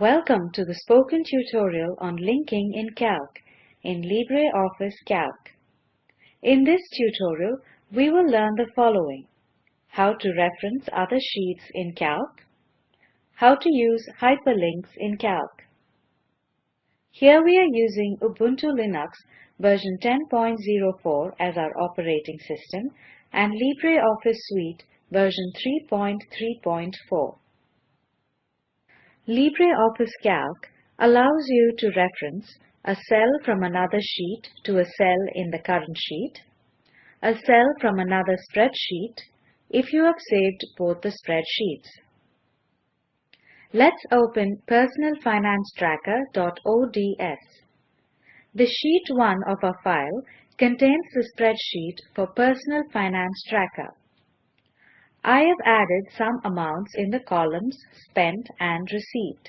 Welcome to the spoken tutorial on linking in Calc in LibreOffice Calc. In this tutorial, we will learn the following. How to reference other sheets in Calc. How to use hyperlinks in Calc. Here we are using Ubuntu Linux version 10.04 as our operating system and LibreOffice Suite version 3.3.4. LibreOffice Calc allows you to reference a cell from another sheet to a cell in the current sheet, a cell from another spreadsheet if you have saved both the spreadsheets. Let's open personalfinancetracker.ods. The sheet 1 of our file contains the spreadsheet for Personal Finance Tracker. I have added some amounts in the columns Spent and Received.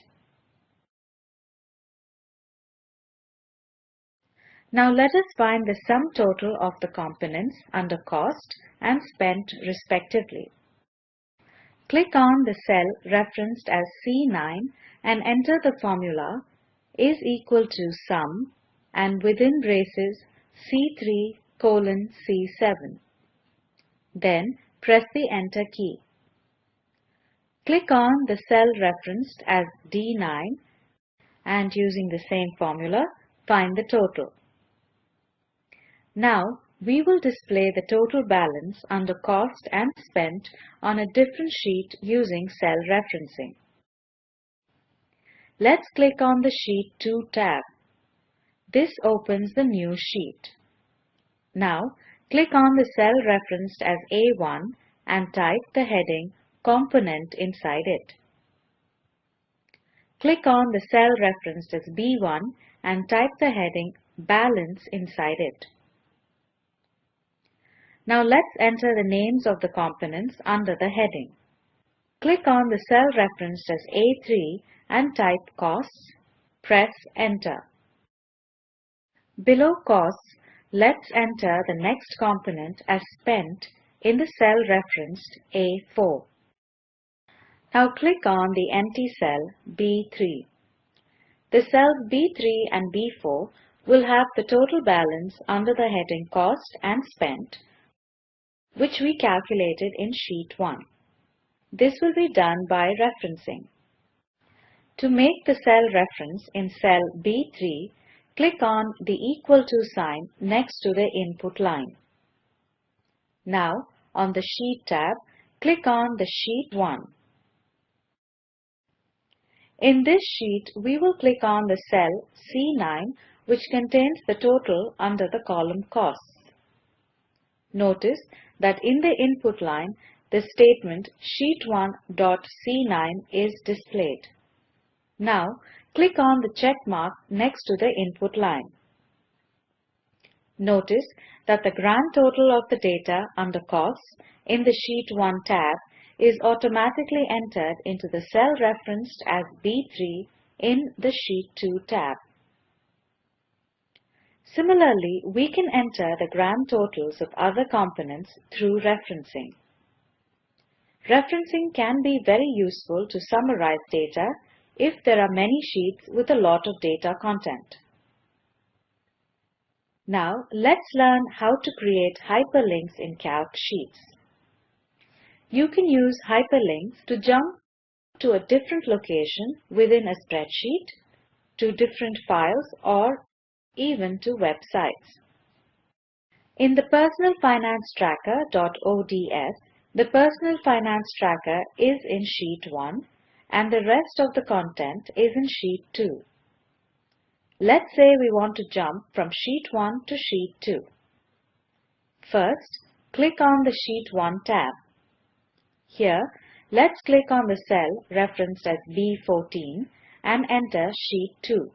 Now let us find the sum total of the components under Cost and Spent respectively. Click on the cell referenced as C9 and enter the formula is equal to sum and within braces C3 colon C7. Then press the Enter key. Click on the cell referenced as D9 and using the same formula, find the total. Now, we will display the total balance under cost and spent on a different sheet using cell referencing. Let's click on the Sheet 2 tab. This opens the new sheet. Now, Click on the cell referenced as A1 and type the heading Component inside it. Click on the cell referenced as B1 and type the heading Balance inside it. Now let's enter the names of the components under the heading. Click on the cell referenced as A3 and type Costs. Press Enter. Below Costs, Let's enter the next component as spent in the cell referenced A4. Now click on the empty cell B3. The cells B3 and B4 will have the total balance under the heading Cost and Spent, which we calculated in Sheet 1. This will be done by referencing. To make the cell reference in cell B3, Click on the equal to sign next to the input line. Now, on the Sheet tab, click on the Sheet 1. In this sheet, we will click on the cell C9 which contains the total under the column Costs. Notice that in the input line, the statement sheet1.c9 is displayed. Now, click on the check mark next to the input line. Notice that the grand total of the data under Costs in the Sheet 1 tab is automatically entered into the cell referenced as B3 in the Sheet 2 tab. Similarly, we can enter the grand totals of other components through referencing. Referencing can be very useful to summarize data if there are many sheets with a lot of data content. Now let's learn how to create hyperlinks in Calc sheets. You can use hyperlinks to jump to a different location within a spreadsheet, to different files or even to websites. In the Personal Finance Tracker.ods, the Personal Finance Tracker is in Sheet 1 and the rest of the content is in Sheet 2. Let's say we want to jump from Sheet 1 to Sheet 2. First, click on the Sheet 1 tab. Here, let's click on the cell referenced as B14 and enter Sheet 2.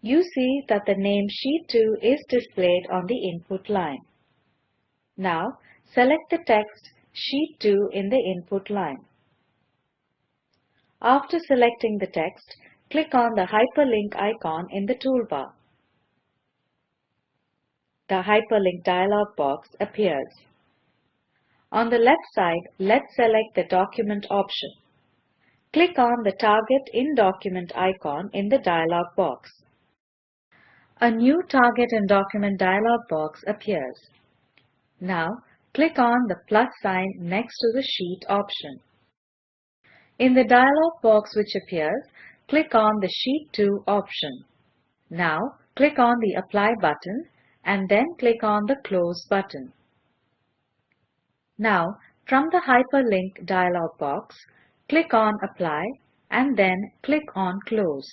You see that the name Sheet 2 is displayed on the input line. Now, select the text Sheet 2 in the input line. After selecting the text, click on the hyperlink icon in the toolbar. The hyperlink dialog box appears. On the left side, let's select the document option. click on the Target in Document icon in the dialog box. A new Target in Document dialog box appears. Now, click on the plus sign next to the Sheet option. In the dialog box which appears, click on the Sheet 2 option. Now, click on the Apply button and then click on the Close button. Now, from the Hyperlink dialog box, click on Apply and then click on Close.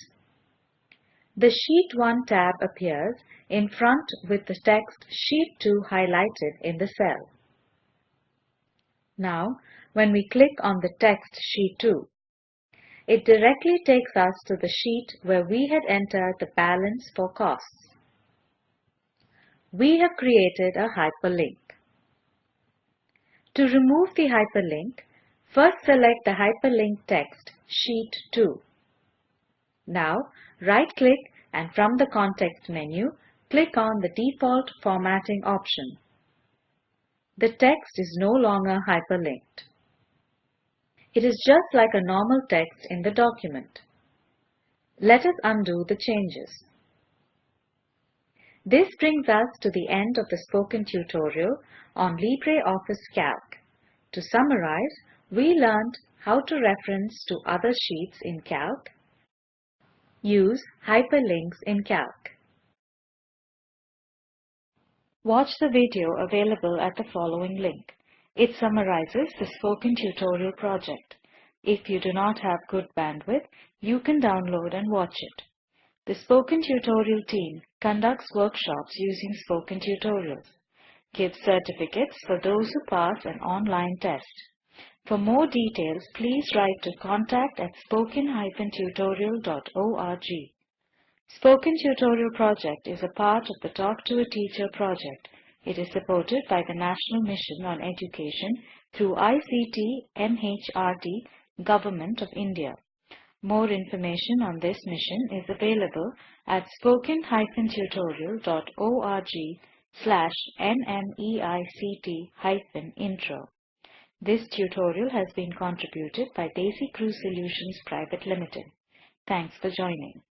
The Sheet 1 tab appears in front with the text Sheet 2 highlighted in the cell. Now, when we click on the text Sheet 2, it directly takes us to the sheet where we had entered the balance for costs. We have created a hyperlink. To remove the hyperlink, first select the hyperlink text Sheet 2. Now, right-click and from the context menu, click on the default formatting option. The text is no longer hyperlinked. It is just like a normal text in the document. Let us undo the changes. This brings us to the end of the spoken tutorial on LibreOffice Calc. To summarize, we learned how to reference to other sheets in Calc, use hyperlinks in Calc. Watch the video available at the following link. It summarizes the spoken tutorial project. If you do not have good bandwidth, you can download and watch it. The Spoken Tutorial team conducts workshops using Spoken Tutorials, gives certificates for those who pass an online test. For more details, please write to contact at spoken-tutorial.org. Spoken Tutorial project is a part of the Talk to a Teacher project. It is supported by the National Mission on Education through ICT MHRD Government of India. More information on this mission is available at spoken-tutorial.org slash nmeict-intro. This tutorial has been contributed by DesiCrew Solutions Private Limited. Thanks for joining.